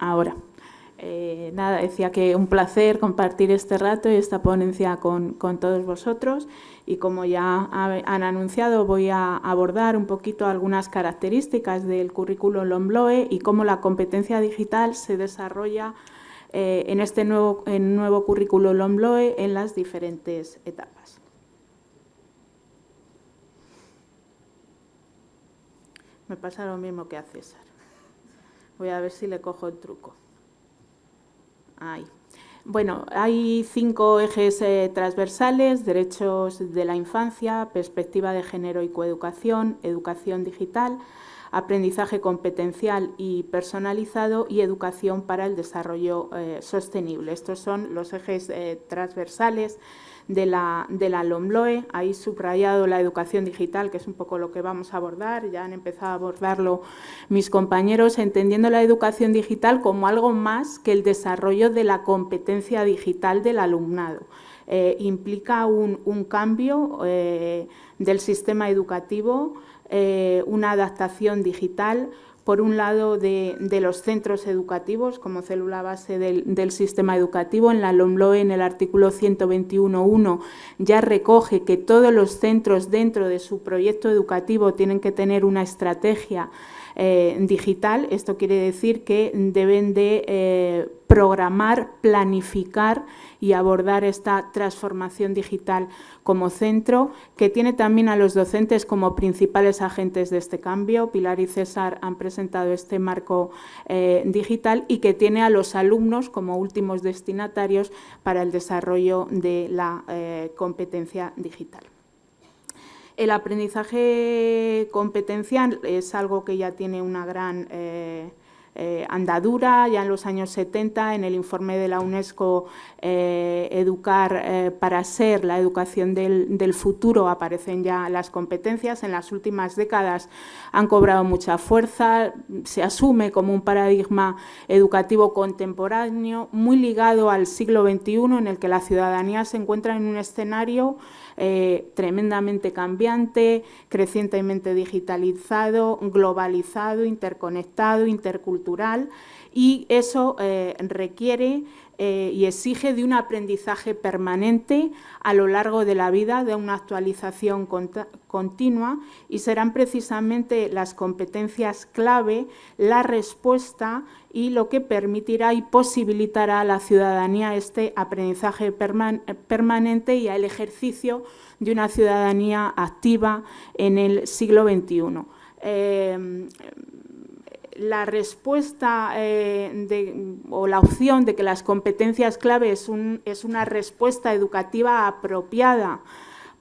ahora. Eh, nada, decía que un placer compartir este rato y esta ponencia con, con todos vosotros y como ya han anunciado voy a abordar un poquito algunas características del currículo LOMBLOE y cómo la competencia digital se desarrolla eh, en este nuevo, en nuevo currículo LOMBLOE en las diferentes etapas. Me pasa lo mismo que a César. Voy a ver si le cojo el truco. Bueno, hay cinco ejes eh, transversales, derechos de la infancia, perspectiva de género y coeducación, educación digital, aprendizaje competencial y personalizado y educación para el desarrollo eh, sostenible. Estos son los ejes eh, transversales de la, de la LOMLOE. Ahí subrayado la educación digital, que es un poco lo que vamos a abordar. Ya han empezado a abordarlo mis compañeros, entendiendo la educación digital como algo más que el desarrollo de la competencia digital del alumnado. Eh, implica un, cambio eh, del sistema educativo, eh, una adaptación digital, por un lado, de, los centros educativos como célula base del, sistema educativo. En la LOMLOE, en el artículo 121.1, ya recoge que todos los centros dentro de su proyecto educativo tienen que tener una estrategia eh, digital. Esto quiere decir que deben de eh, programar, planificar y abordar esta transformación digital como centro, que tiene también a los docentes como principales agentes de este cambio. Pilar y César han presentado este marco eh, digital y que tiene a los alumnos como últimos destinatarios para el desarrollo de la competencia digital. El aprendizaje competencial es algo que ya tiene una gran eh, eh, andadura, ya en los años 70, en el informe de la UNESCO eh, Educar para ser la educación del, del, futuro aparecen ya las competencias, en las últimas décadas han cobrado mucha fuerza, se asume como un paradigma educativo contemporáneo muy ligado al siglo XXI en el que la ciudadanía se encuentra en un escenario eh, tremendamente cambiante, crecientemente digitalizado, globalizado, interconectado, intercultural y eso eh, requiere eh, y exige de un aprendizaje permanente a lo largo de la vida, de una actualización continua y serán precisamente las competencias clave la respuesta y lo que permitirá y posibilitará a la ciudadanía este aprendizaje permanente y el ejercicio de una ciudadanía activa en el siglo XXI. La respuesta eh, o la opción de que las competencias clave es una respuesta educativa apropiada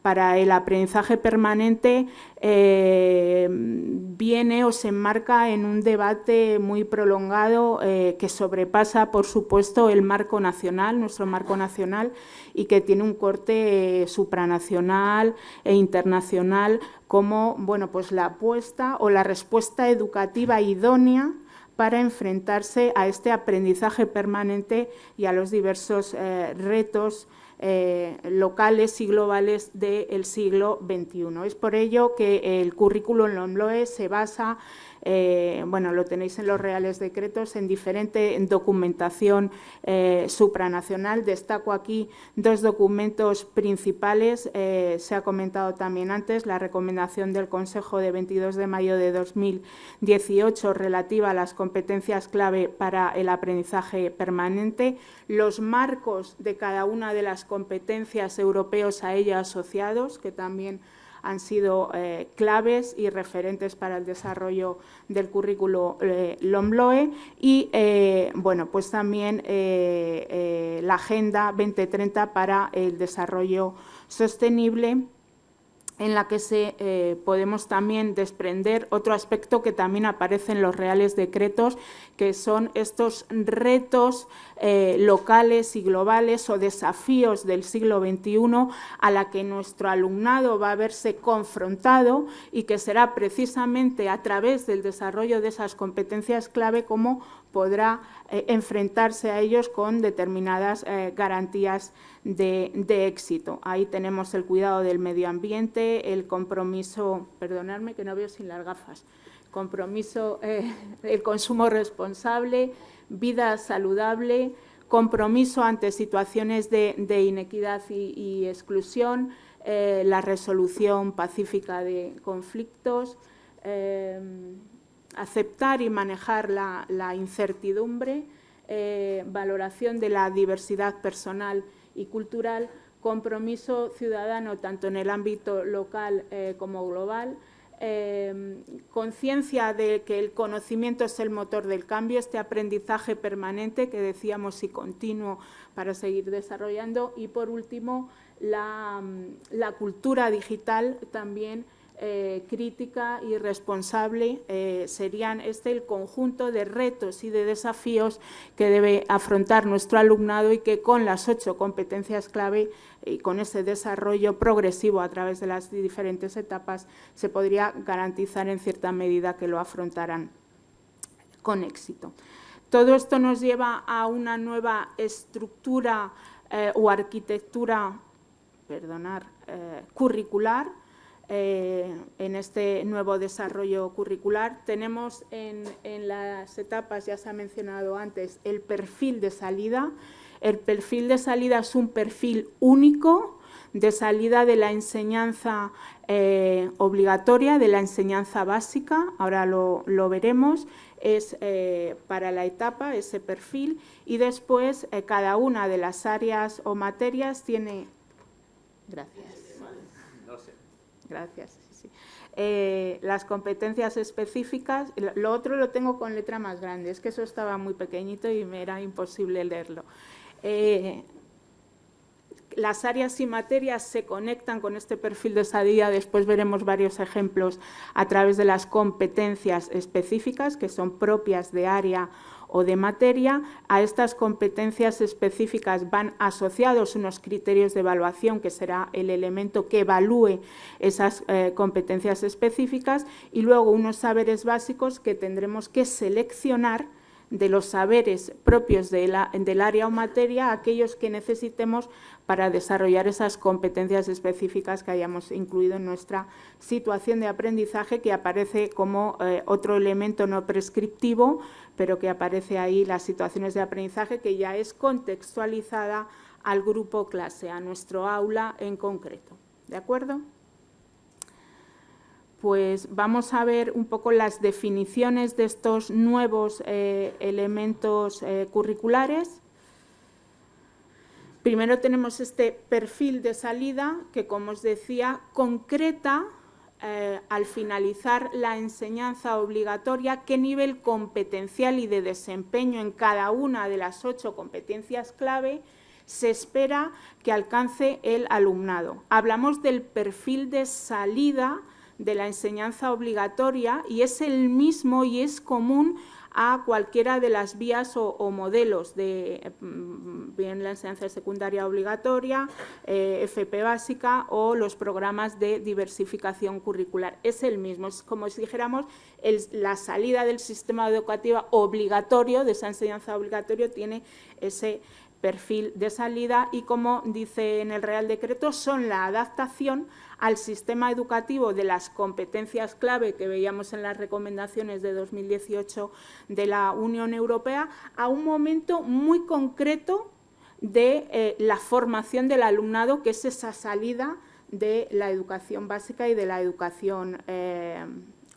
para el aprendizaje permanente eh, viene o se enmarca en un debate muy prolongado eh, que sobrepasa, por supuesto, el marco nacional, nuestro marco nacional, y que tiene un corte eh, supranacional e internacional como bueno, pues la apuesta o la respuesta educativa idónea para enfrentarse a este aprendizaje permanente y a los diversos retos eh, locales y globales del siglo XXI. Es por ello que el currículum LOMLOE se basa eh, bueno, lo tenéis en los reales decretos, en diferente documentación eh, supranacional. Destaco aquí dos documentos principales, eh, se ha comentado también antes, la recomendación del Consejo de 22 de mayo de 2018 relativa a las competencias clave para el aprendizaje permanente, los marcos de cada una de las competencias europeos a ella asociados, que también han sido eh, claves y referentes para el desarrollo del currículo eh, LOMLOE y eh, bueno, pues también la Agenda 2030 para el desarrollo sostenible en la que se eh, podemos también desprender otro aspecto que también aparece en los reales decretos, que son estos retos eh, locales y globales o desafíos del siglo XXI a la que nuestro alumnado va a verse confrontado y que será precisamente a través del desarrollo de esas competencias clave como podrá eh, enfrentarse a ellos con determinadas garantías de, éxito. Ahí tenemos el cuidado del medio ambiente, el compromiso, perdonadme que no veo sin las gafas, compromiso, el consumo responsable, vida saludable, compromiso ante situaciones de, inequidad y, exclusión, la resolución pacífica de conflictos, aceptar y manejar la, incertidumbre, eh, valoración de la diversidad personal y cultural, compromiso ciudadano tanto en el ámbito local eh, como global, eh, conciencia de que el conocimiento es el motor del cambio, este aprendizaje permanente que decíamos y continuo para seguir desarrollando. Y, por último, la cultura digital también eh, crítica y responsable eh, serían este el conjunto de retos y de desafíos que debe afrontar nuestro alumnado y que con las ocho competencias clave y con ese desarrollo progresivo a través de las diferentes etapas se podría garantizar en cierta medida que lo afrontaran con éxito. Todo esto nos lleva a una nueva estructura eh, o arquitectura perdonar, curricular, eh, en este nuevo desarrollo curricular. Tenemos en, las etapas, ya se ha mencionado antes, el perfil de salida. El perfil de salida es un perfil único de salida de la enseñanza eh, obligatoria, de la enseñanza básica, ahora lo, veremos, es eh, para la etapa ese perfil y después cada una de las áreas o materias tiene... Gracias. Gracias. Eh, las competencias específicas, lo otro lo tengo con letra más grande, es que eso estaba muy pequeñito y me era imposible leerlo. Eh, las áreas y materias se conectan con este perfil de salida, después veremos varios ejemplos a través de las competencias específicas que son propias de área o de materia. A estas competencias específicas van asociados unos criterios de evaluación, que será el elemento que evalúe esas eh, competencias específicas, y luego unos saberes básicos que tendremos que seleccionar de los saberes propios del área o materia, aquellos que necesitemos para desarrollar esas competencias específicas que hayamos incluido en nuestra situación de aprendizaje, que aparece como eh, otro elemento no prescriptivo, pero que aparece ahí las situaciones de aprendizaje que ya es contextualizada al grupo clase, a nuestro aula en concreto. ¿De acuerdo? Pues vamos a ver un poco las definiciones de estos nuevos eh, elementos eh, curriculares. Primero tenemos este perfil de salida que, como os decía, concreta eh, al finalizar la enseñanza obligatoria qué nivel competencial y de desempeño en cada una de las ocho competencias clave se espera que alcance el alumnado. Hablamos del perfil de salida de la enseñanza obligatoria y es el mismo y es común a cualquiera de las vías o, modelos de mm, bien la enseñanza secundaria obligatoria, eh, FP básica o los programas de diversificación curricular. Es el mismo, es como si dijéramos la salida del sistema educativo obligatorio, de esa enseñanza obligatoria, tiene ese perfil de salida y, como dice en el Real Decreto, son la adaptación al sistema educativo de las competencias clave que veíamos en las recomendaciones de 2018 de la Unión Europea a un momento muy concreto de eh, la formación del alumnado, que es esa salida de la educación básica y de la educación eh,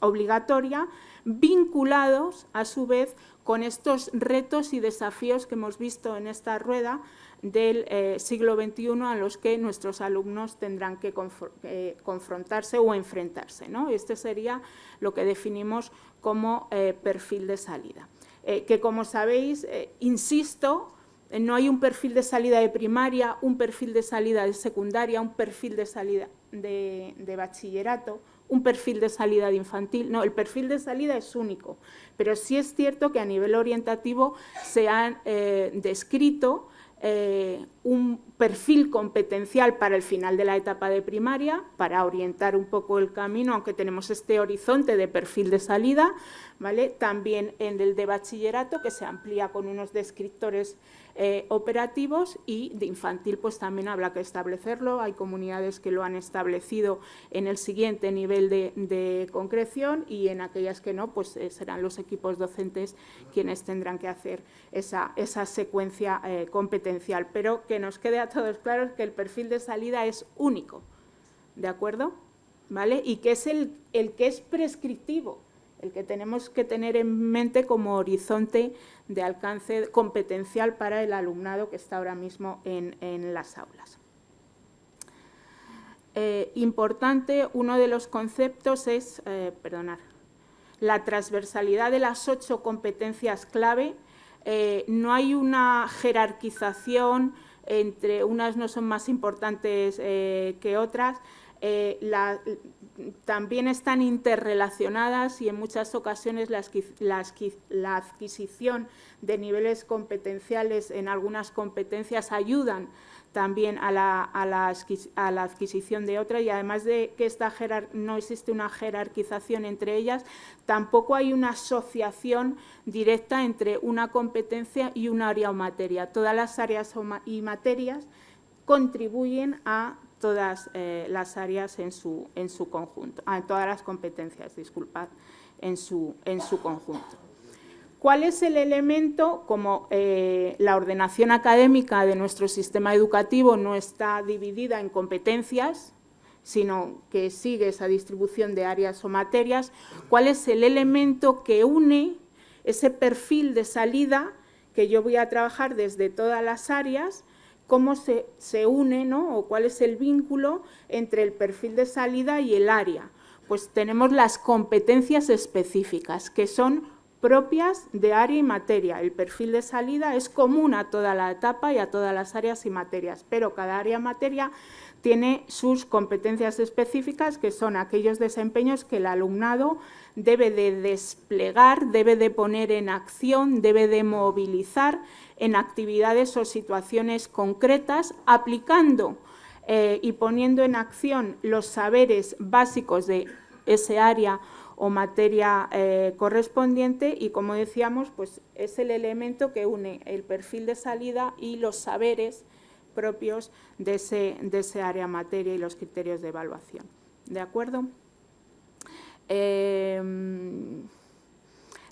obligatoria, vinculados a su vez con estos retos y desafíos que hemos visto en esta rueda del eh, siglo XXI a los que nuestros alumnos tendrán que eh, confrontarse o enfrentarse. ¿no? Este sería lo que definimos como eh, perfil de salida. que como sabéis, insisto, no hay un perfil de salida de primaria, un perfil de salida de secundaria, un perfil de salida de bachillerato, un perfil de salida de infantil. No, el perfil de salida es único, pero sí es cierto que a nivel orientativo se han descrito eh, un perfil competencial para el final de la etapa de primaria, para orientar un poco el camino, aunque tenemos este horizonte de perfil de salida, ¿vale? también en el de bachillerato, que se amplía con unos descriptores eh, operativos y de infantil pues también habrá que establecerlo. Hay comunidades que lo han establecido en el siguiente nivel de, concreción y en aquellas que no, pues eh, serán los equipos docentes quienes tendrán que hacer esa, esa secuencia eh, competencial. Pero que nos quede a todos claro que el perfil de salida es único, ¿de acuerdo? ¿Vale? Y que es el, el que es prescriptivo el que tenemos que tener en mente como horizonte de alcance competencial para el alumnado que está ahora mismo en, las aulas. Eh, importante, uno de los conceptos es, eh, perdonar, la transversalidad de las ocho competencias clave. Eh, no hay una jerarquización entre unas no son más importantes que otras, también están interrelacionadas y en muchas ocasiones la, adquisición de niveles competenciales en algunas competencias ayudan también a la, adquisición de otras y además de que esta no existe una jerarquización entre ellas, tampoco hay una asociación directa entre una competencia y un área o materia. Todas las áreas y materias contribuyen a todas eh, las áreas en su, en su conjunto, ah, todas las competencias, disculpad, en su, en su conjunto. ¿Cuál es el elemento? Como eh, la ordenación académica de nuestro sistema educativo no está dividida en competencias, sino que sigue esa distribución de áreas o materias, ¿cuál es el elemento que une ese perfil de salida que yo voy a trabajar desde todas las áreas cómo se, se une ¿no? o cuál es el vínculo entre el perfil de salida y el área. Pues tenemos las competencias específicas, que son propias de área y materia. El perfil de salida es común a toda la etapa y a todas las áreas y materias, pero cada área y materia tiene sus competencias específicas, que son aquellos desempeños que el alumnado debe de desplegar, debe de poner en acción, debe de movilizar en actividades o situaciones concretas, aplicando eh, y poniendo en acción los saberes básicos de ese área o materia eh, correspondiente y, como decíamos, pues es el elemento que une el perfil de salida y los saberes propios de ese, de ese área materia y los criterios de evaluación. ¿De acuerdo? Em,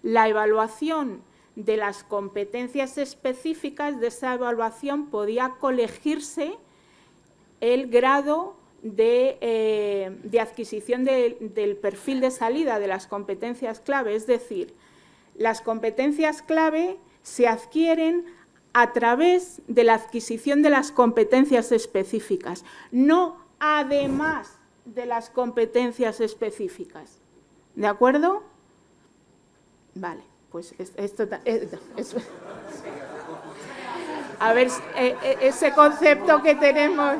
la evaluación de las competencias específicas de esa evaluación podía colegirse el grado de, eh, adquisición del perfil de salida de las competencias clave, es decir, las competencias clave se adquieren a través de la adquisición de las competencias específicas, no además de las competencias específicas. ¿De acuerdo? Vale pues esto, a ver, eh, eh, ese concepto que tenemos,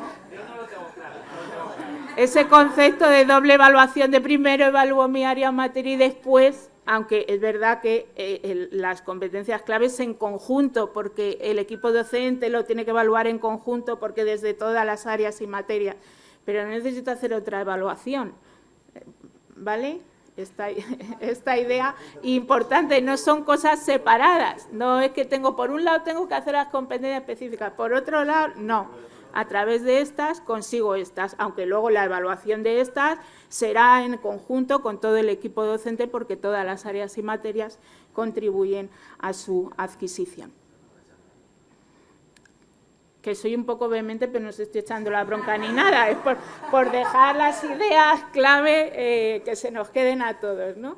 ese concepto de doble evaluación, de primero evalúo mi área materia y después, aunque es verdad que eh, las competencias claves en conjunto, porque el equipo docente lo tiene que evaluar en conjunto, porque desde todas las áreas y materias, pero no necesito hacer otra evaluación, ¿vale?, esta, esta idea importante, no son cosas separadas, no es que tengo por un lado tengo que hacer las competencias específicas, por otro lado no, a través de estas consigo estas, aunque luego la evaluación de estas será en conjunto con todo el equipo docente porque todas las áreas y materias contribuyen a su adquisición que soy un poco vehemente, pero no estoy echando la bronca ni nada, es por, dejar las ideas clave eh, que se nos queden a todos. ¿no?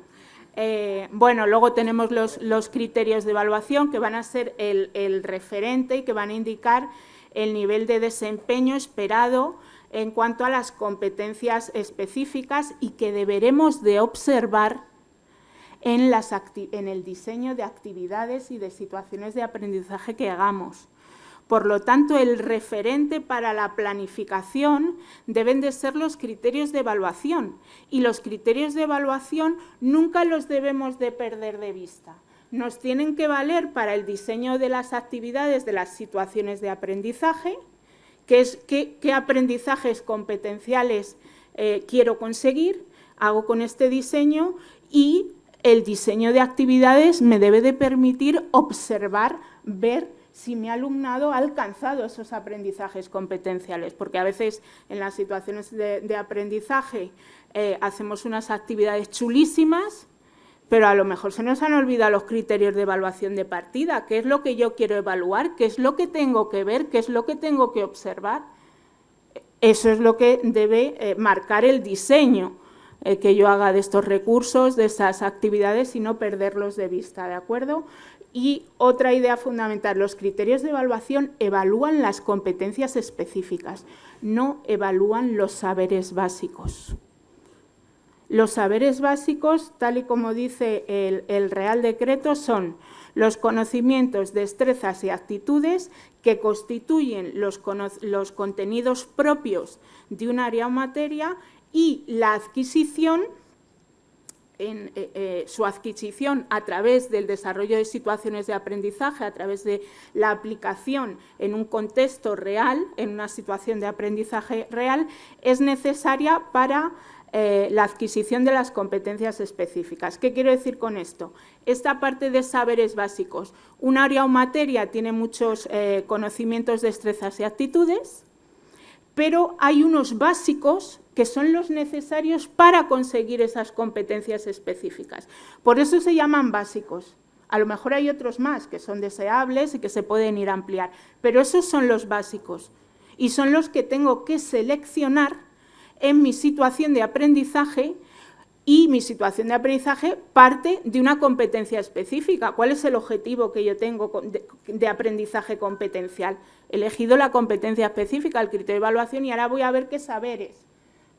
Eh, bueno, luego tenemos los, criterios de evaluación que van a ser el, el referente y que van a indicar el nivel de desempeño esperado en cuanto a las competencias específicas y que deberemos de observar en, las en el diseño de actividades y de situaciones de aprendizaje que hagamos. Por lo tanto, el referente para la planificación deben de ser los criterios de evaluación y los criterios de evaluación nunca los debemos de perder de vista. nos tienen que valer para el diseño de las actividades de las situaciones de aprendizaje, qué, es, qué, aprendizajes competenciales eh, quiero conseguir, hago con este diseño y el diseño de actividades me debe de permitir observar, ver si mi alumnado ha alcanzado esos aprendizajes competenciales, porque a veces en las situaciones de, aprendizaje eh, hacemos unas actividades chulísimas, pero a lo mejor se nos han olvidado los criterios de evaluación de partida, qué es lo que yo quiero evaluar, qué es lo que tengo que ver, qué es lo que tengo que observar. Eso es lo que debe eh, marcar el diseño eh, que yo haga de estos recursos, de estas actividades y no perderlos de vista, ¿de acuerdo? Y otra idea fundamental, los criterios de evaluación evalúan las competencias específicas, no evalúan los saberes básicos. Los saberes básicos, tal y como dice el, Real Decreto, son los conocimientos, destrezas y actitudes que constituyen los, los contenidos propios de un área o materia y la adquisición en eh, eh, su adquisición a través del desarrollo de situaciones de aprendizaje, a través de la aplicación en un contexto real, en una situación de aprendizaje real, es necesaria para eh, la adquisición de las competencias específicas. ¿Qué quiero decir con esto? Esta parte de saberes básicos. Un área o materia tiene muchos conocimientos, destrezas y actitudes, pero hay unos básicos que son los necesarios para conseguir esas competencias específicas. Por eso se llaman básicos. A lo mejor hay otros más que son deseables y que se pueden ir a ampliar, pero esos son los básicos y son los que tengo que seleccionar en mi situación de aprendizaje y mi situación de aprendizaje parte de una competencia específica. ¿Cuál es el objetivo que yo tengo de, aprendizaje competencial? He elegido la competencia específica, el criterio de evaluación y ahora voy a ver qué saberes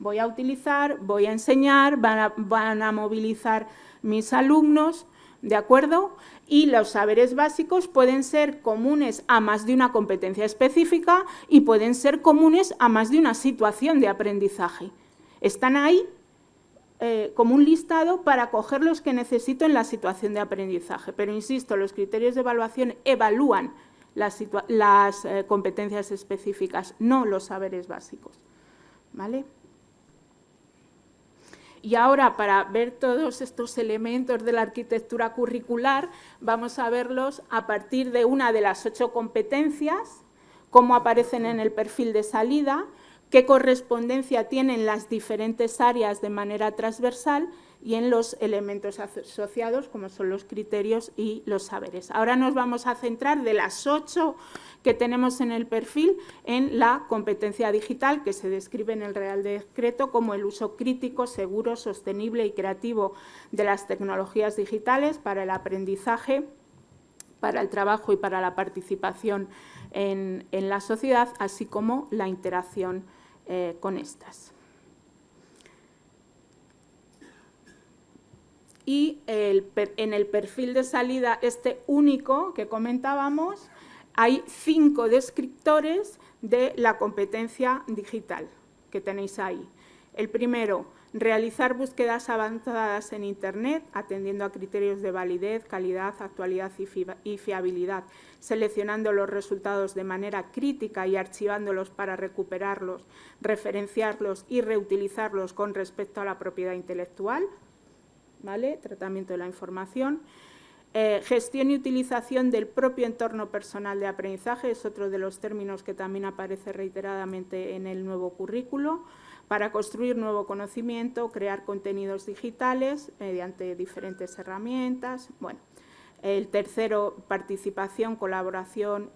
voy a utilizar, voy a enseñar, van a, movilizar mis alumnos, ¿de acuerdo? Y los saberes básicos pueden ser comunes a más de una competencia específica y pueden ser comunes a más de una situación de aprendizaje. Están ahí eh, como un listado para coger los que necesito en la situación de aprendizaje. Pero, insisto, los criterios de evaluación evalúan las, eh, competencias específicas, no los saberes básicos. ¿Vale? Y ahora, para ver todos estos elementos de la arquitectura curricular, vamos a verlos a partir de una de las ocho competencias, cómo aparecen en el perfil de salida, qué correspondencia tienen las diferentes áreas de manera transversal y en los elementos asociados, como son los criterios y los saberes. Ahora nos vamos a centrar de las ocho que tenemos en el perfil en la competencia digital, que se describe en el Real Decreto como el uso crítico, seguro, sostenible y creativo de las tecnologías digitales para el aprendizaje, para el trabajo y para la participación en, la sociedad, así como la interacción eh, con estas. y en el perfil de salida este único que comentábamos, hay cinco descriptores de la competencia digital que tenéis ahí. El primero, realizar búsquedas avanzadas en Internet, atendiendo a criterios de validez, calidad, actualidad y fiabilidad, seleccionando los resultados de manera crítica y archivándolos para recuperarlos, referenciarlos y reutilizarlos con respecto a la propiedad intelectual, ¿vale? tratamiento de la información. Eh, gestión y utilización del propio entorno personal de aprendizaje es otro de los términos que también aparece reiteradamente en el nuevo currículo para construir nuevo conocimiento, crear contenidos digitales mediante diferentes herramientas. Bueno, el tercero, participación, colaboración.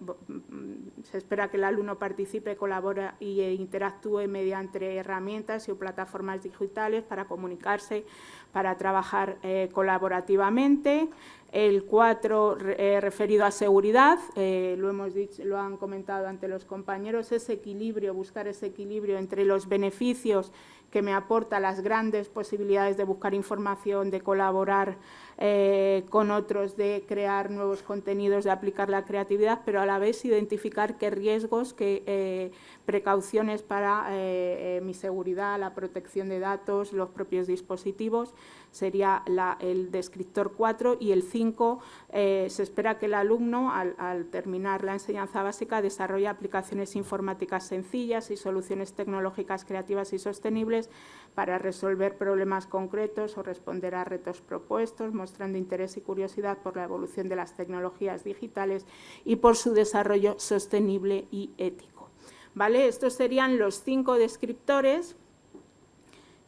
Se espera que el alumno participe, colabore e interactúe mediante herramientas y plataformas digitales para comunicarse, para trabajar eh, colaborativamente. El cuatro, eh, referido a seguridad, eh, lo hemos dicho, lo han comentado ante los compañeros, ese equilibrio, buscar ese equilibrio entre los beneficios que me aporta las grandes posibilidades de buscar información, de colaborar eh, con otros, de crear nuevos contenidos, de aplicar la creatividad, pero a la vez identificar qué riesgos, qué eh, precauciones para eh, mi seguridad, la protección de datos, los propios dispositivos, sería el descriptor 4 y el 5 5 eh, se espera que el alumno, al, terminar la enseñanza básica, desarrolle aplicaciones informáticas sencillas y soluciones tecnológicas creativas y sostenibles para resolver problemas concretos o responder a retos propuestos, mostrando interés y curiosidad por la evolución de las tecnologías digitales y por su desarrollo sostenible y ético. ¿Vale? Estos serían los cinco descriptores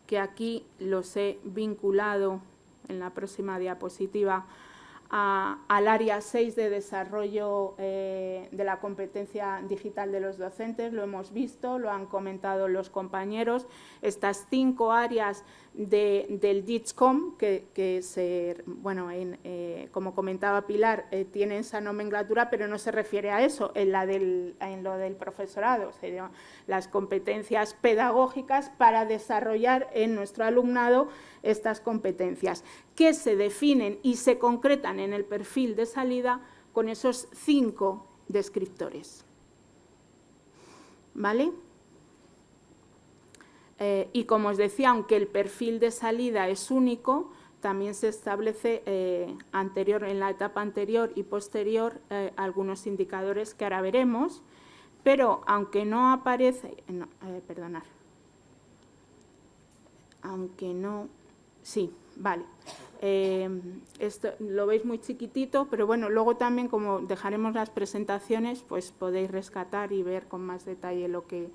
que aquí los he vinculado en la próxima diapositiva al área 6 de desarrollo eh, de la competencia digital de los docentes, lo hemos visto, lo han comentado los compañeros, estas cinco áreas del DITSCOM, que, se, bueno, eh, como comentaba Pilar, eh, tiene esa nomenclatura, pero no se refiere a eso, en, la del, en lo del profesorado, serían las competencias pedagógicas para desarrollar en nuestro alumnado estas competencias, que se definen y se concretan en el perfil de salida con esos cinco descriptores. ¿Vale? Eh, y como os decía, aunque el perfil de salida es único, también se establece eh, anterior, en la etapa anterior y posterior eh, algunos indicadores que ahora veremos, pero aunque no aparece, no, perdonar, aunque no, sí, vale, esto lo veis muy chiquitito, pero bueno, luego también como dejaremos las presentaciones, pues podéis rescatar y ver con más detalle lo que,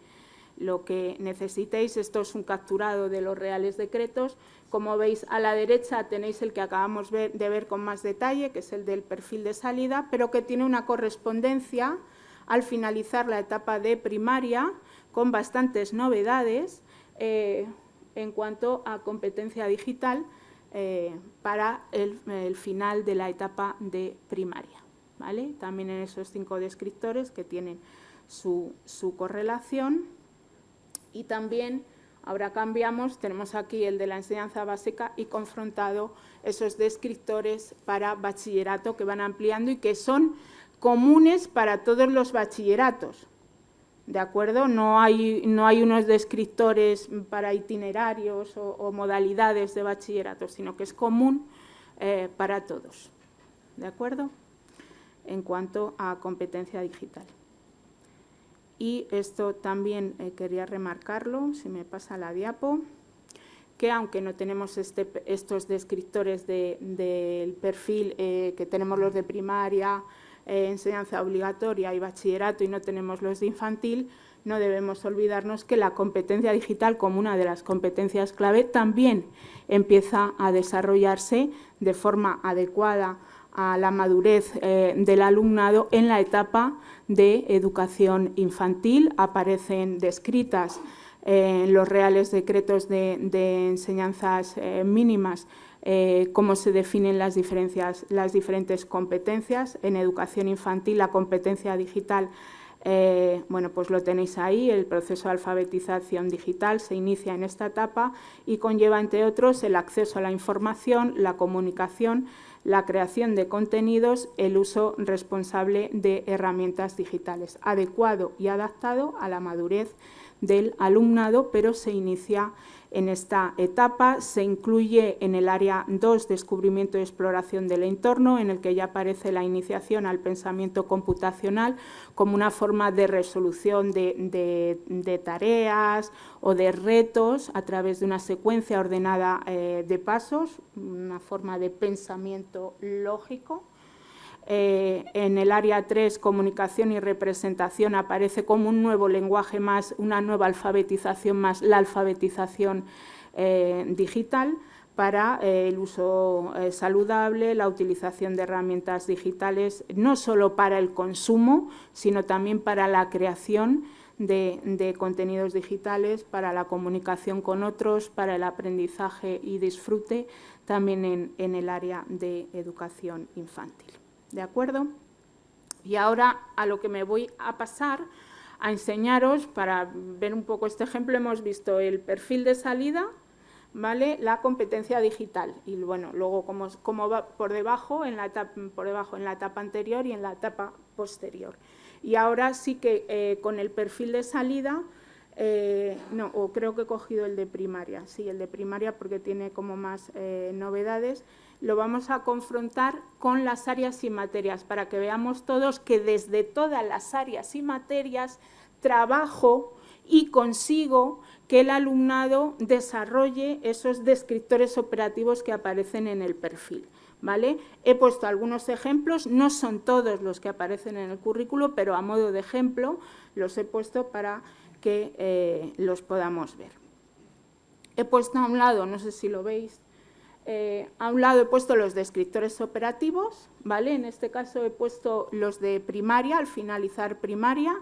lo que necesitéis. Esto es un capturado de los reales decretos. Como veis, a la derecha tenéis el que acabamos de ver con más detalle, que es el del perfil de salida, pero que tiene una correspondencia al finalizar la etapa de primaria con bastantes novedades eh, en cuanto a competencia digital eh, para el, final de la etapa de primaria. ¿vale? También en esos cinco descriptores que tienen su, su correlación y también ahora cambiamos, tenemos aquí el de la enseñanza básica y confrontado esos descriptores para bachillerato que van ampliando y que son comunes para todos los bachilleratos. ¿De acuerdo? No hay, no hay unos descriptores para itinerarios o, modalidades de bachillerato, sino que es común eh, para todos. ¿De acuerdo? En cuanto a competencia digital. Y esto también eh, quería remarcarlo, si me pasa la diapo, que aunque no tenemos este, estos descriptores del perfil eh, que tenemos los de primaria, eh, enseñanza obligatoria y bachillerato y no tenemos los de infantil, no debemos olvidarnos que la competencia digital como una de las competencias clave también empieza a desarrollarse de forma adecuada a la madurez eh, del alumnado en la etapa de educación infantil. Aparecen descritas en los reales decretos de, enseñanzas eh, mínimas eh, cómo se definen las, diferentes competencias. En educación infantil la competencia digital bueno, pues lo tenéis ahí, el proceso de alfabetización digital se inicia en esta etapa y conlleva, entre otros, el acceso a la información, la comunicación, la creación de contenidos, el uso responsable de herramientas digitales, adecuado y adaptado a la madurez del alumnado, pero se inicia en esta etapa se incluye en el área 2, descubrimiento y exploración del entorno, en el que ya aparece la iniciación al pensamiento computacional como una forma de resolución de, tareas o de retos a través de una secuencia ordenada eh, de pasos, una forma de pensamiento lógico. Eh, en el área 3, comunicación y representación, aparece como un nuevo lenguaje más, una nueva alfabetización más, la alfabetización eh, digital para eh, el uso saludable, la utilización de herramientas digitales, no solo para el consumo, sino también para la creación de, contenidos digitales, para la comunicación con otros, para el aprendizaje y disfrute, también en el área de educación infantil. ¿De acuerdo? Y ahora a lo que me voy a pasar a enseñaros, para ver un poco este ejemplo, hemos visto el perfil de salida, ¿vale? la competencia digital y bueno, luego cómo, va por debajo, en la etapa, por debajo en la etapa anterior y en la etapa posterior. Y ahora sí que eh, con el perfil de salida Eh, no, o creo que he cogido el de primaria, sí, el de primaria porque tiene como más eh, novedades. Lo vamos a confrontar con las áreas y materias para que veamos todos que desde todas las áreas y materias trabajo y consigo que el alumnado desarrolle esos descriptores operativos que aparecen en el perfil. ¿Vale? He puesto algunos ejemplos, no son todos los que aparecen en el currículo, pero a modo de ejemplo los he puesto para que eh, los podamos ver. He puesto a un lado, no sé si lo veis, eh, a un lado he puesto los descriptores operativos, ¿vale? En este caso he puesto los de primaria, al finalizar primaria,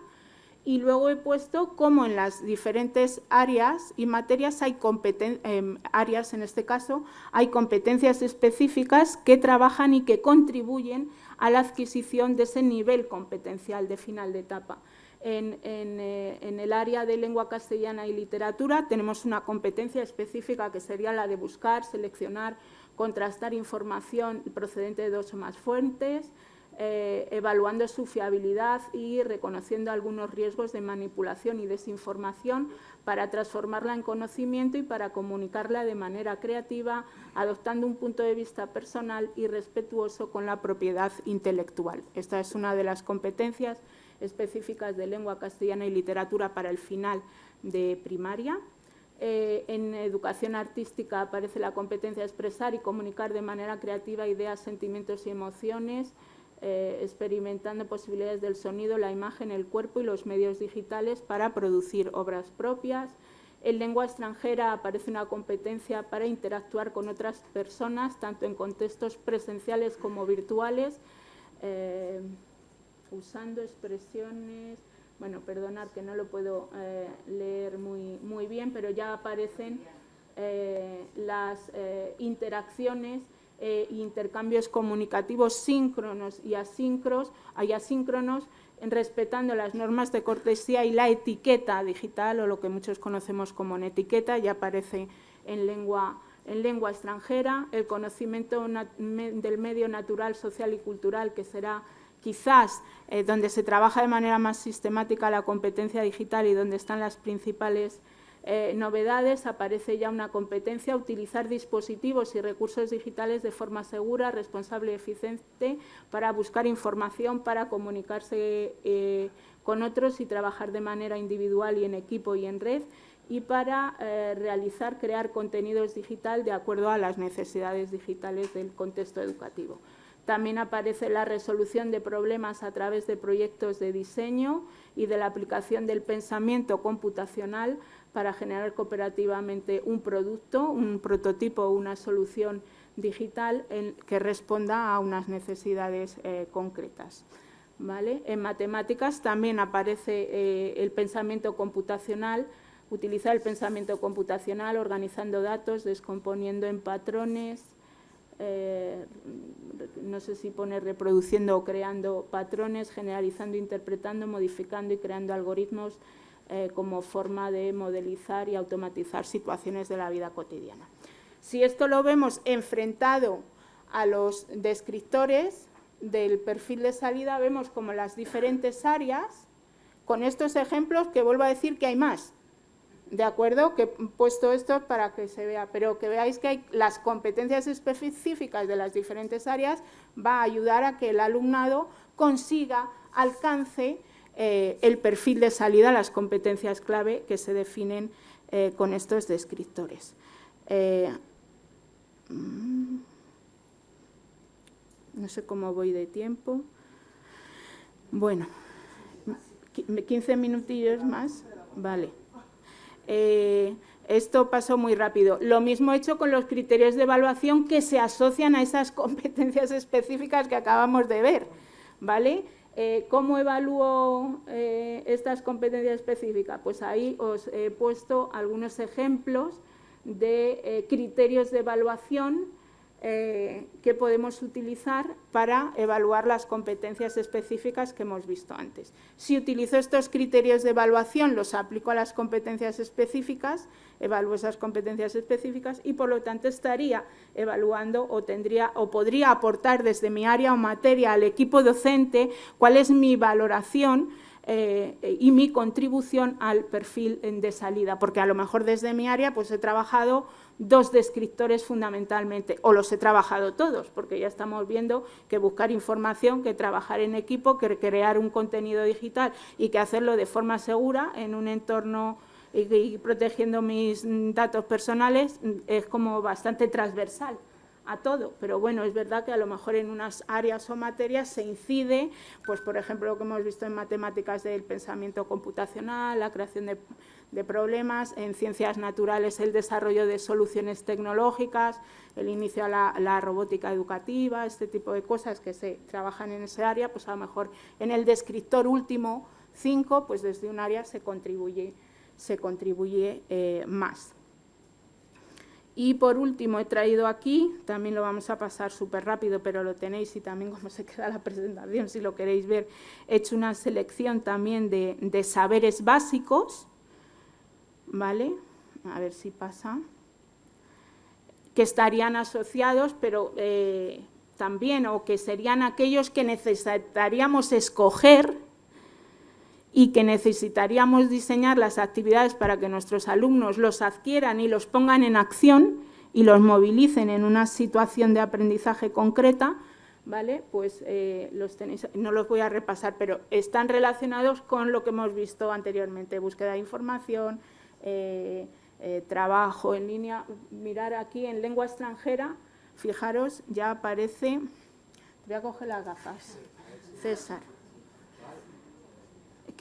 y luego he puesto cómo en las diferentes áreas y materias hay eh, áreas, en este caso, hay competencias específicas que trabajan y que contribuyen a la adquisición de ese nivel competencial de final de etapa. Eh, en, el área de lengua castellana y literatura tenemos una competencia específica que sería la de buscar, seleccionar, contrastar información procedente de dos o más fuentes, eh, evaluando su fiabilidad y reconociendo algunos riesgos de manipulación y desinformación para transformarla en conocimiento y para comunicarla de manera creativa, adoptando un punto de vista personal y respetuoso con la propiedad intelectual. Esta es una de las competencias específicas de lengua castellana y literatura para el final de primaria. Eh, en educación artística aparece la competencia de expresar y comunicar de manera creativa ideas, sentimientos y emociones, eh, experimentando posibilidades del sonido, la imagen, el cuerpo y los medios digitales para producir obras propias. En lengua extranjera aparece una competencia para interactuar con otras personas, tanto en contextos presenciales como virtuales. Eh, usando expresiones, bueno, perdonar que no lo puedo eh, leer muy, muy bien, pero ya aparecen las interacciones e intercambios comunicativos síncronos y asíncronos, hay asíncronos respetando las normas de cortesía y la etiqueta digital, o lo que muchos conocemos como etiqueta, ya aparece en lengua, en lengua extranjera, el conocimiento del medio natural, social y cultural, que será quizás eh, donde se trabaja de manera más sistemática la competencia digital y donde están las principales eh, novedades, aparece ya una competencia utilizar dispositivos y recursos digitales de forma segura, responsable y eficiente para buscar información, para comunicarse eh, con otros y trabajar de manera individual y en equipo y en red y para realizar, crear contenidos digital de acuerdo a las necesidades digitales del contexto educativo. También aparece la resolución de problemas a través de proyectos de diseño y de la aplicación del pensamiento computacional para generar cooperativamente un producto, un prototipo o una solución digital que responda a unas necesidades eh, concretas. En matemáticas también aparece eh, el pensamiento computacional, utilizar el pensamiento computacional organizando datos, descomponiendo en patrones, eh, no sé si pone reproduciendo o creando patrones, generalizando, interpretando, modificando y creando algoritmos eh, como forma de modelizar y automatizar situaciones de la vida cotidiana. Si esto lo vemos enfrentado a los descriptores del perfil de salida, vemos como las diferentes áreas, con estos ejemplos, que vuelvo a decir que hay más, ¿De acuerdo? Que he puesto esto para que se vea, pero que veáis que hay las competencias específicas de las diferentes áreas va a ayudar a que el alumnado consiga, alcance eh, el perfil de salida, las competencias clave que se definen eh, con estos descriptores. Eh, mm, no sé cómo voy de tiempo. Bueno, 15 minutillos más. Vale. Esto pasó muy rápido. Lo mismo he hecho con los criterios de evaluación que se asocian a esas competencias específicas que acabamos de ver. ¿vale? Eh, ¿Cómo evalúo eh, estas competencias específicas? Pues ahí os he puesto algunos ejemplos de criterios de evaluación eh, que podemos utilizar para evaluar las competencias específicas que hemos visto antes. Si utilizo estos criterios de evaluación, los aplico a las competencias específicas, evalúo esas competencias específicas y por lo tanto estaría evaluando o tendría o podría aportar desde mi área o materia al equipo docente cuál es mi valoración eh, y mi contribución al perfil de salida, porque a lo mejor desde mi área pues he trabajado dos descriptores fundamentalmente, o los he trabajado todos, porque ya estamos viendo que buscar información, que trabajar en equipo, que crear un contenido digital y que hacerlo de forma segura en un entorno y, protegiendo mis datos personales es como bastante transversal a todo, pero bueno, es verdad que a lo mejor en unas áreas o materias se incide, pues por ejemplo lo que hemos visto en matemáticas del pensamiento computacional, la creación de, problemas, en ciencias naturales el desarrollo de soluciones tecnológicas, el inicio a la, robótica educativa, este tipo de cosas que se trabajan en ese área, pues a lo mejor en el descriptor último 5, pues desde un área se contribuye se contribuye eh, más. Y por último he traído aquí, también lo vamos a pasar súper rápido, pero lo tenéis y también como se queda la presentación, si lo queréis ver, he hecho una selección también de, saberes básicos, ¿vale? A ver si pasa. Que estarían asociados, pero eh, también, o que serían aquellos que necesitaríamos escoger y que necesitaríamos diseñar las actividades para que nuestros alumnos los adquieran y los pongan en acción y los movilicen en una situación de aprendizaje concreta, ¿vale? Pues eh, los tenéis, no los voy a repasar, pero están relacionados con lo que hemos visto anteriormente, búsqueda de información, eh, eh, trabajo en línea. Mirar aquí en lengua extranjera, fijaros, ya aparece, voy a coger las gafas, César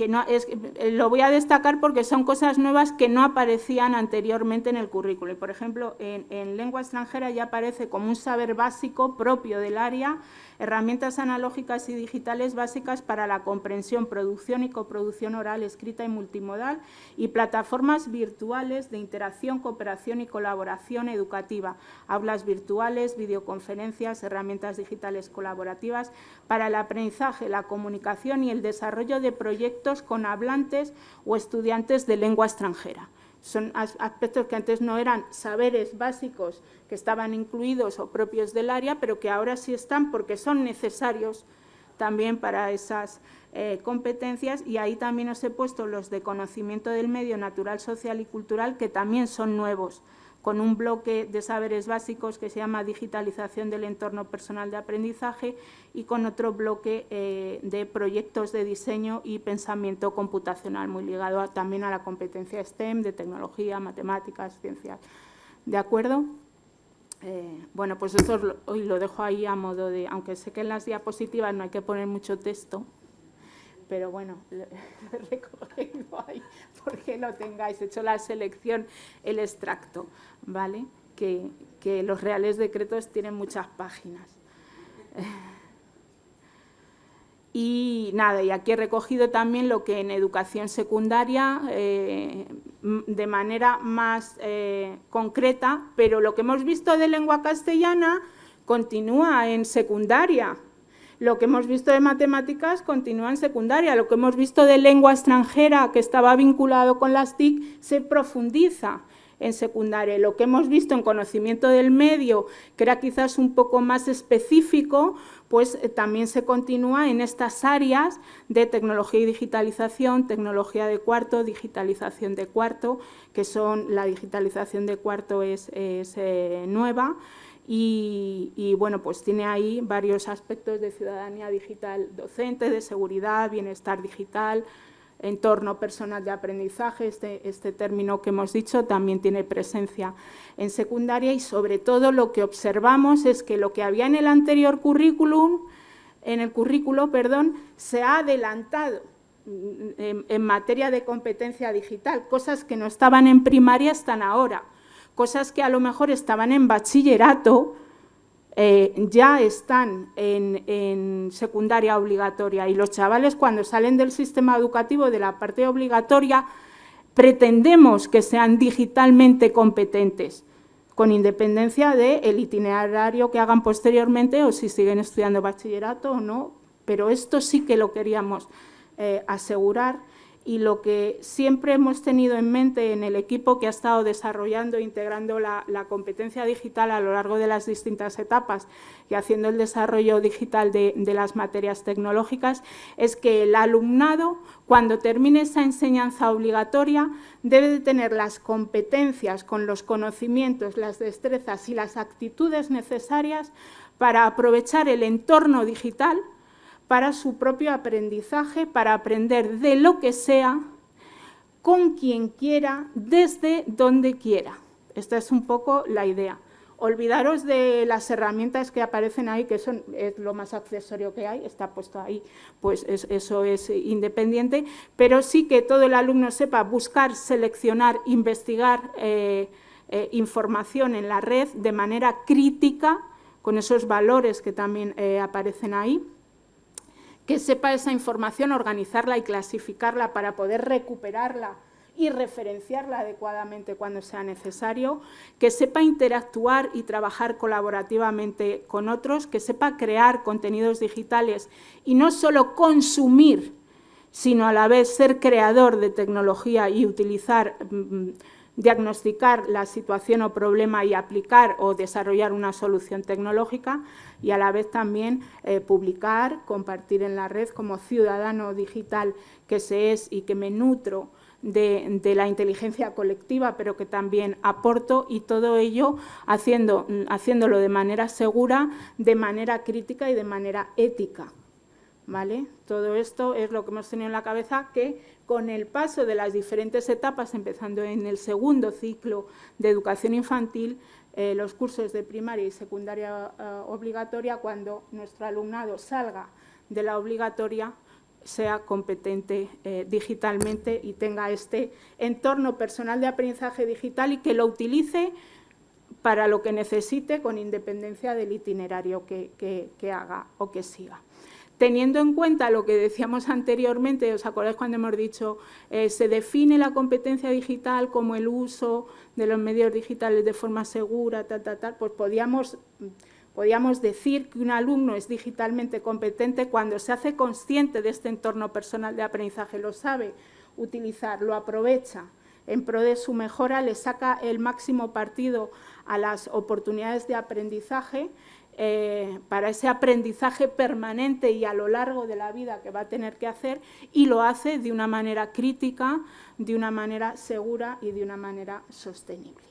que no, es, eh, lo voy a destacar porque son cosas nuevas que no aparecían anteriormente en el currículo. por ejemplo, en, en lengua extranjera ya aparece como un saber básico propio del área herramientas analógicas y digitales básicas para la comprensión, producción y coproducción oral, escrita y multimodal y plataformas virtuales de interacción, cooperación y colaboración educativa, aulas virtuales, videoconferencias, herramientas digitales colaborativas para el aprendizaje, la comunicación y el desarrollo de proyectos con hablantes o estudiantes de lengua extranjera. Son aspectos que antes no eran saberes básicos que estaban incluidos o propios del área, pero que ahora sí están porque son necesarios también para esas eh, competencias. Y ahí también os he puesto los de conocimiento del medio natural, social y cultural que también son nuevos con un bloque de saberes básicos que se llama digitalización del entorno personal de aprendizaje y con otro bloque eh, de proyectos de diseño y pensamiento computacional, muy ligado también a la competencia STEM, de tecnología, matemáticas, ciencias. ¿De acuerdo? Eh, bueno, pues esto hoy lo dejo ahí a modo de, aunque sé que en las diapositivas no hay que poner mucho texto, pero bueno, lo recogido ahí porque lo tengáis, he hecho la selección, el extracto, ¿vale? Que, los reales decretos tienen muchas páginas. Y nada, y aquí he recogido también lo que en educación secundaria, eh, de manera más eh, concreta, pero lo que hemos visto de lengua castellana continúa en secundaria, lo que hemos visto de matemáticas continúa en secundaria. Lo que hemos visto de lengua extranjera, que estaba vinculado con las TIC, se profundiza en secundaria. Lo que hemos visto en conocimiento del medio, que era quizás un poco más específico, pues eh, también se continúa en estas áreas de tecnología y digitalización, tecnología de cuarto, digitalización de cuarto, que son, la digitalización de cuarto es, eh, nueva, y, bueno, pues tiene ahí varios aspectos de ciudadanía digital docente, de seguridad, bienestar digital, entorno personal de aprendizaje, este, este término que hemos dicho también tiene presencia en secundaria y sobre todo lo que observamos es que lo que había en el anterior currículum, en el currículo, perdón, se ha adelantado en, en materia de competencia digital, cosas que no estaban en primaria están ahora cosas que a lo mejor estaban en bachillerato, eh, ya están en, secundaria obligatoria. Y los chavales cuando salen del sistema educativo de la parte obligatoria pretendemos que sean digitalmente competentes con independencia del itinerario que hagan posteriormente o si siguen estudiando bachillerato o no, pero esto sí que lo queríamos eh, asegurar y lo que siempre hemos tenido en mente en el equipo que ha estado desarrollando e integrando la, competencia digital a lo largo de las distintas etapas y haciendo el desarrollo digital de, las materias tecnológicas es que el alumnado, cuando termine esa enseñanza obligatoria, debe de tener las competencias con los conocimientos, las destrezas y las actitudes necesarias para aprovechar el entorno digital para su propio aprendizaje, para aprender de lo que sea, con quien quiera, desde donde quiera. Esta es un poco la idea. Olvidaros de las herramientas que aparecen ahí, que son, es lo más accesorio que hay, está puesto ahí, pues eso es independiente, pero sí que todo el alumno sepa buscar, seleccionar, investigar eh, eh, información en la red de manera crítica, con esos valores que también eh, aparecen ahí, que sepa esa información, organizarla y clasificarla para poder recuperarla y referenciarla adecuadamente cuando sea necesario, que sepa interactuar y trabajar colaborativamente con otros, que sepa crear contenidos digitales y no solo consumir, sino a la vez ser creador de tecnología y utilizar mm, diagnosticar la situación o problema y aplicar o desarrollar una solución tecnológica y a la vez también eh, publicar, compartir en la red como ciudadano digital que se es y que me nutro de, la inteligencia colectiva, pero que también aporto y todo ello haciendo, haciéndolo de manera segura, de manera crítica y de manera ética. ¿Vale? Todo esto es lo que hemos tenido en la cabeza que con el paso de las diferentes etapas, empezando en el segundo ciclo de educación infantil, eh, los cursos de primaria y secundaria eh, obligatoria, cuando nuestro alumnado salga de la obligatoria, sea competente eh, digitalmente y tenga este entorno personal de aprendizaje digital y que lo utilice para lo que necesite con independencia del itinerario que haga o que siga teniendo en cuenta lo que decíamos anteriormente, ¿os acordáis cuando hemos dicho eh, se define la competencia digital como el uso de los medios digitales de forma segura, tal, tal, tal? Pues podíamos, podíamos decir que un alumno es digitalmente competente cuando se hace consciente de este entorno personal de aprendizaje, lo sabe utilizar, lo aprovecha en pro de su mejora, le saca el máximo partido a las oportunidades de aprendizaje eh, para ese aprendizaje permanente y a lo largo de la vida que va a tener que hacer y lo hace de una manera crítica, de una manera segura y de una manera sostenible.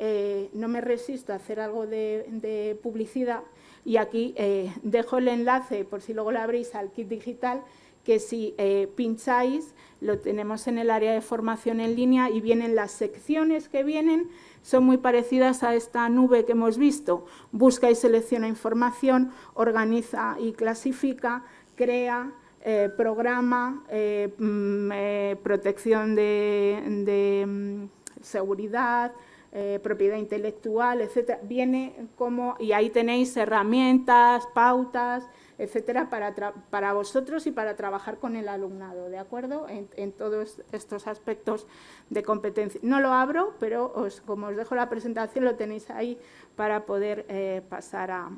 Eh, no me resisto a hacer algo de, publicidad y aquí eh, dejo el enlace, por si luego lo abrís, al kit digital, que si pincháis lo tenemos en el área de formación en línea y vienen las secciones que vienen son muy parecidas a esta nube que hemos visto. Busca y selecciona información, organiza y clasifica, crea, eh, programa, eh, mm, eh, protección de, mm, seguridad, propiedad intelectual, etc. Viene como, y ahí tenéis herramientas, pautas, etcétera, para, para vosotros y para trabajar con el alumnado, ¿de acuerdo? En, todos estos aspectos de competencia. No lo abro, pero os, como os dejo la presentación, lo tenéis ahí para poder eh, pasar a,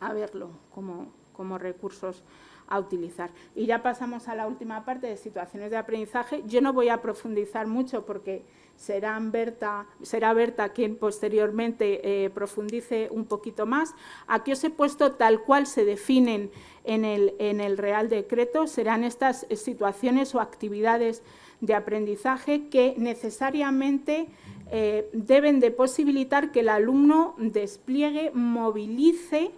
a verlo como, como recursos a utilizar. Y ya pasamos a la última parte de situaciones de aprendizaje. Yo no voy a profundizar mucho porque será Berta, será Berta quien posteriormente eh, profundice un poquito más. Aquí os he puesto tal cual se definen en el, en el Real Decreto, serán estas situaciones o actividades de aprendizaje que necesariamente eh, deben de posibilitar que el alumno despliegue, movilice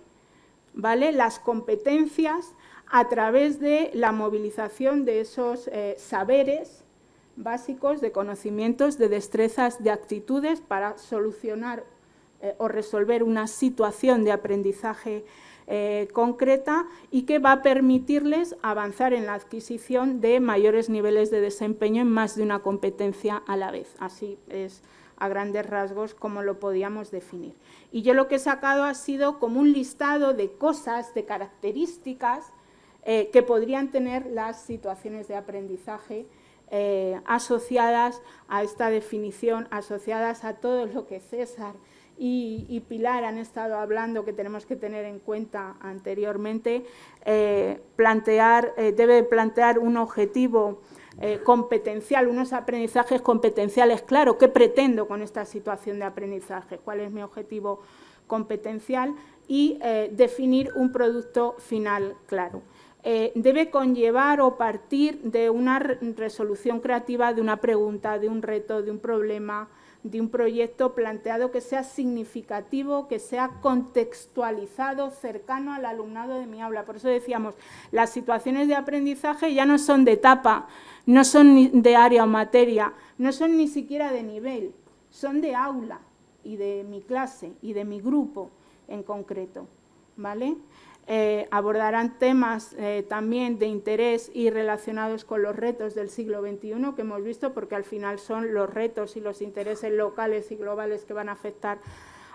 ¿vale? las competencias a través de la movilización de esos eh, saberes básicos de conocimientos, de destrezas, de actitudes para solucionar eh, o resolver una situación de aprendizaje eh, concreta y que va a permitirles avanzar en la adquisición de mayores niveles de desempeño en más de una competencia a la vez. Así es a grandes rasgos como lo podíamos definir. Y yo lo que he sacado ha sido como un listado de cosas, de características eh, que podrían tener las situaciones de aprendizaje eh, asociadas a esta definición, asociadas a todo lo que César y, Pilar han estado hablando que tenemos que tener en cuenta anteriormente, eh, plantear, debe plantear un objetivo eh, competencial, unos aprendizajes competenciales, claro, ¿qué pretendo con esta situación de aprendizaje? ¿Cuál es mi objetivo competencial? Y eh, definir un producto final claro. Eh, debe conllevar o partir de una resolución creativa de una pregunta, de un reto, de un problema, de un proyecto planteado que sea significativo, que sea contextualizado, cercano al alumnado de mi aula. Por eso decíamos, las situaciones de aprendizaje ya no son de etapa, no son de área o materia, no son ni siquiera de nivel, son de aula y de mi clase y de mi grupo en concreto. ¿vale? Eh, abordarán temas eh, también de interés y relacionados con los retos del siglo XXI que hemos visto, porque al final son los retos y los intereses locales y globales que van a afectar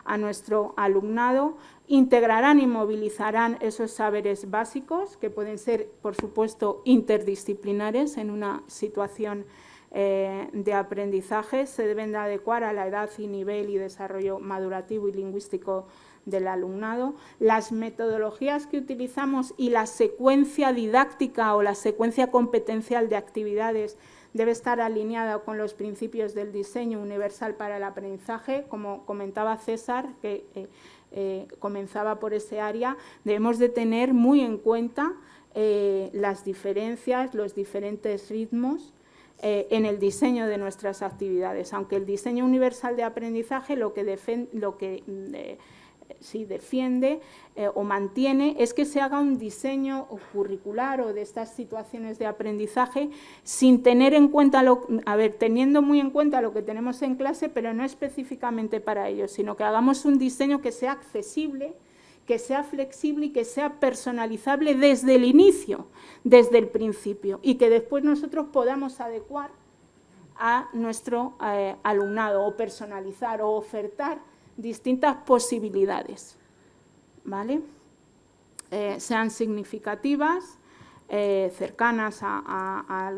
a nuestro alumnado, integrarán y movilizarán esos saberes básicos que pueden ser, por supuesto, interdisciplinares en una situación eh, de aprendizaje, se deben de adecuar a la edad y nivel y desarrollo madurativo y lingüístico del alumnado, las metodologías que utilizamos y la secuencia didáctica o la secuencia competencial de actividades debe estar alineada con los principios del diseño universal para el aprendizaje, como comentaba César, que eh, eh, comenzaba por ese área, debemos de tener muy en cuenta eh, las diferencias, los diferentes ritmos en el diseño de nuestras actividades, aunque el diseño universal de aprendizaje lo que, lo que si defiende eh, o mantiene es que se haga un diseño curricular o de estas situaciones de aprendizaje sin tener en cuenta, lo, a ver, teniendo muy en cuenta lo que tenemos en clase, pero no específicamente para ello, sino que hagamos un diseño que sea accesible, que sea flexible y que sea personalizable desde el inicio, desde el principio, y que después nosotros podamos adecuar a nuestro eh, alumnado o personalizar o ofertar distintas posibilidades, ¿vale? Eh, sean significativas, eh, cercanas a,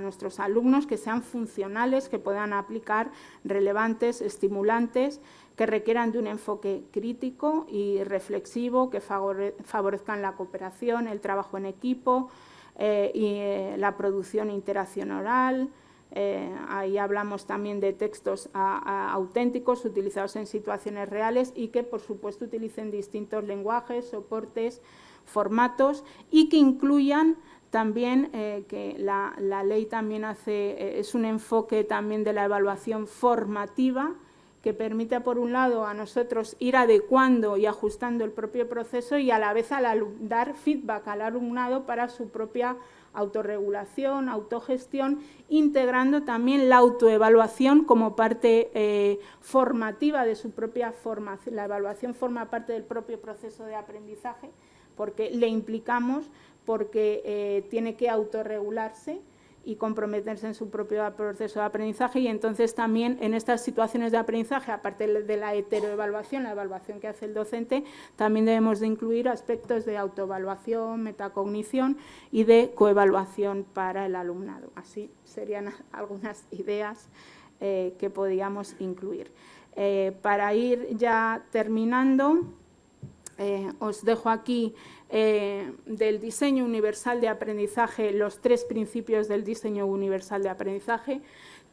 nuestros alumnos, que sean funcionales, que puedan aplicar, relevantes, estimulantes, que requieran de un enfoque crítico y reflexivo, que favorezcan la cooperación, el trabajo en equipo eh, y la producción interacción oral, eh, ahí hablamos también de textos auténticos utilizados en situaciones reales y que, por supuesto, utilicen distintos lenguajes, soportes, formatos y que incluyan también eh, que la, ley también hace, eh, es un enfoque también de la evaluación formativa que permite, por un lado, a nosotros ir adecuando y ajustando el propio proceso y a la vez dar feedback al alumnado para su propia autorregulación, autogestión, integrando también la autoevaluación como parte eh, formativa de su propia formación. La evaluación forma parte del propio proceso de aprendizaje porque le implicamos, porque eh, tiene que autorregularse y comprometerse en su propio proceso de aprendizaje y entonces también en estas situaciones de aprendizaje, aparte de la heteroevaluación, la evaluación que hace el docente, también debemos de incluir aspectos de autoevaluación, metacognición y de coevaluación para el alumnado. Así serían algunas ideas eh, que podíamos incluir. Eh, para ir ya terminando, eh, os dejo aquí eh, del diseño universal de aprendizaje, los tres principios del diseño universal de aprendizaje.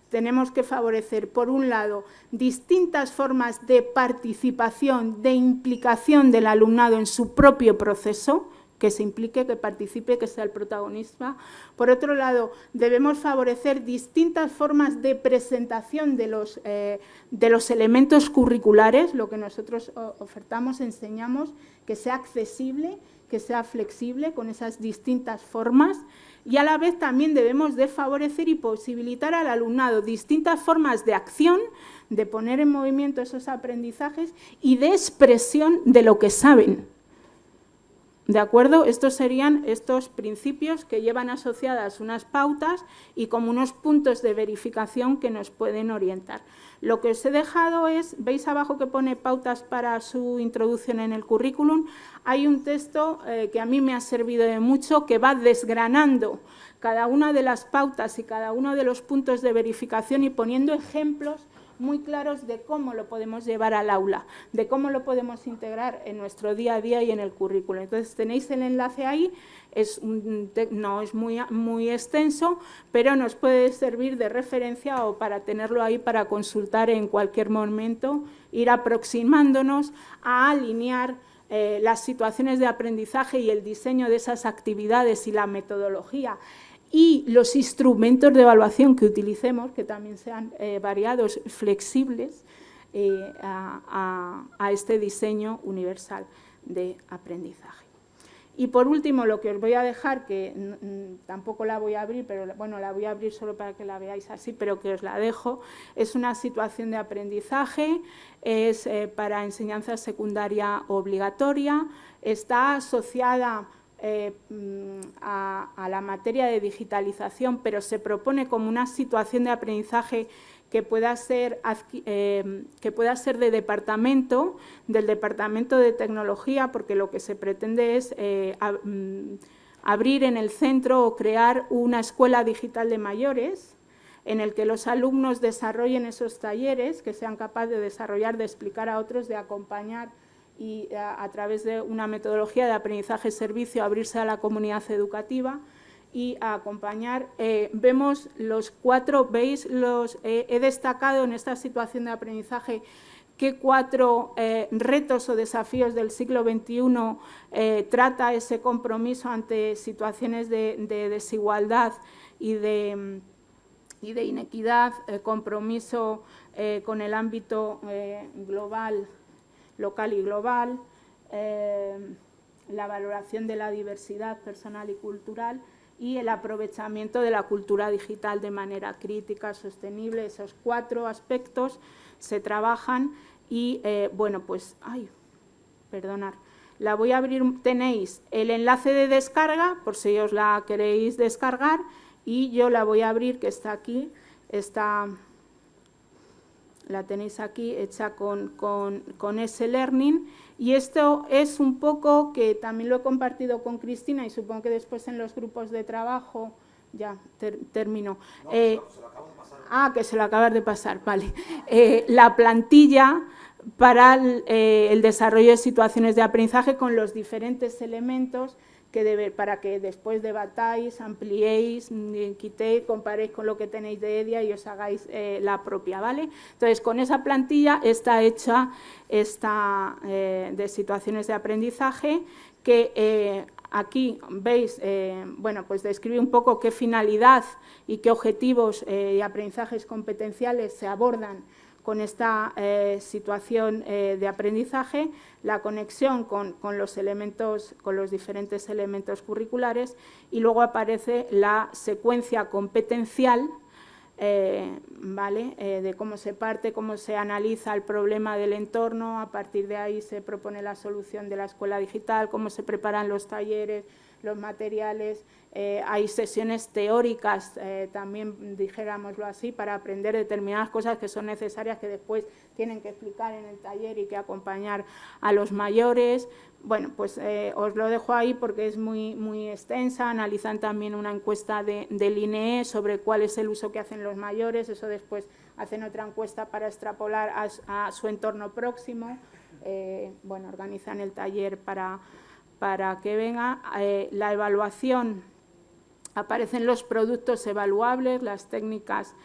Tenemos que favorecer, por un lado, distintas formas de participación, de implicación del alumnado en su propio proceso, que se implique, que participe, que sea el protagonista. Por otro lado, debemos favorecer distintas formas de presentación de los, eh, de los elementos curriculares, lo que nosotros ofertamos, enseñamos, que sea accesible, que sea flexible con esas distintas formas y a la vez también debemos de favorecer y posibilitar al alumnado distintas formas de acción, de poner en movimiento esos aprendizajes y de expresión de lo que saben. ¿De acuerdo? Estos serían estos principios que llevan asociadas unas pautas y como unos puntos de verificación que nos pueden orientar. Lo que os he dejado es, veis abajo que pone pautas para su introducción en el currículum, hay un texto eh, que a mí me ha servido de mucho que va desgranando cada una de las pautas y cada uno de los puntos de verificación y poniendo ejemplos muy claros de cómo lo podemos llevar al aula, de cómo lo podemos integrar en nuestro día a día y en el currículo. Entonces tenéis el enlace ahí, es no es muy, muy extenso, pero nos puede servir de referencia o para tenerlo ahí para consultar en cualquier momento, ir aproximándonos a alinear eh, las situaciones de aprendizaje y el diseño de esas actividades y la metodología y los instrumentos de evaluación que utilicemos, que también sean eh, variados, flexibles, eh, a, este diseño universal de aprendizaje. Y por último, lo que os voy a dejar, que tampoco la voy a abrir, pero bueno, la voy a abrir solo para que la veáis así, pero que os la dejo, es una situación de aprendizaje, es eh, para enseñanza secundaria obligatoria, está asociada eh, mm, a, la materia de digitalización, pero se propone como una situación de aprendizaje que pueda ser, eh, que pueda ser de departamento, del departamento de tecnología, porque lo que se pretende es eh, mm, abrir en el centro o crear una escuela digital de mayores, en el que los alumnos desarrollen esos talleres, que sean capaces de desarrollar, de explicar a otros, de acompañar y a, través de una metodología de aprendizaje-servicio abrirse a la comunidad educativa y acompañar. Eh, vemos los cuatro, veis, los, he destacado en esta situación de aprendizaje qué cuatro eh, retos o desafíos del siglo XXI eh, trata ese compromiso ante situaciones de, desigualdad y de, y de inequidad, compromiso con el ámbito global local y global, eh, la valoración de la diversidad personal y cultural y el aprovechamiento de la cultura digital de manera crítica, sostenible. Esos cuatro aspectos se trabajan y, eh, bueno, pues, ay, perdonar, la voy a abrir, tenéis el enlace de descarga, por si os la queréis descargar, y yo la voy a abrir, que está aquí, está la tenéis aquí hecha con, con, ese learning y esto es un poco que también lo he compartido con Cristina y supongo que después en los grupos de trabajo, ya termino. Eh, ah, que se lo acabas de pasar, vale. Eh, la plantilla para el, eh, el desarrollo de situaciones de aprendizaje con los diferentes elementos que para que después debatáis, ampliéis, mm, quitéis, comparéis con lo que tenéis de EDIA y os hagáis eh, la propia, ¿vale? Entonces, con esa plantilla está hecha esta eh, de situaciones de aprendizaje que eh, aquí veis, bueno, pues describe un poco qué finalidad y qué objetivos y aprendizajes competenciales se abordan con esta eh, situación eh, de aprendizaje, la conexión con, los elementos, con los diferentes elementos curriculares y luego aparece la secuencia competencial eh, ¿vale? de cómo se parte, cómo se analiza el problema del entorno, a partir de ahí se propone la solución de la escuela digital, cómo se preparan los talleres, los materiales, eh, hay sesiones teóricas, eh, también dijéramoslo así, para aprender determinadas cosas que son necesarias que después tienen que explicar en el taller y que acompañar a los mayores. Bueno, pues eh, os lo dejo ahí porque es muy, muy extensa, analizan también una encuesta de, del INE sobre cuál es el uso que hacen los mayores, eso después hacen otra encuesta para extrapolar a su entorno próximo, bueno, organizan el taller para para que venga eh, la evaluación. Aparecen los productos evaluables, las técnicas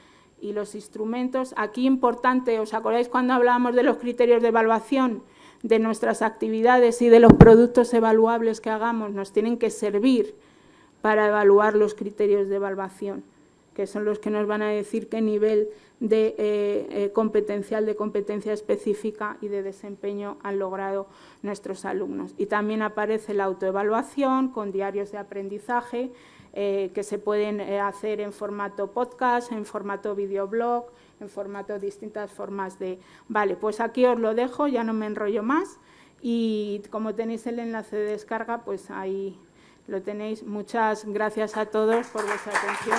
y los instrumentos. Aquí importante, ¿os acordáis cuando hablábamos de los criterios de evaluación de nuestras actividades y de los productos evaluables que hagamos? Nos tienen que servir para evaluar los criterios de evaluación, que son los que nos van a decir qué nivel de eh, eh, competencial, de competencia específica y de desempeño han logrado nuestros alumnos. Y también aparece la autoevaluación con diarios de aprendizaje eh, que se pueden hacer en formato podcast, en formato videoblog, en formato distintas formas de... Vale, pues aquí os lo dejo, ya no me enrollo más y como tenéis el enlace de descarga, pues ahí lo tenéis. Muchas gracias a todos por vuestra atención.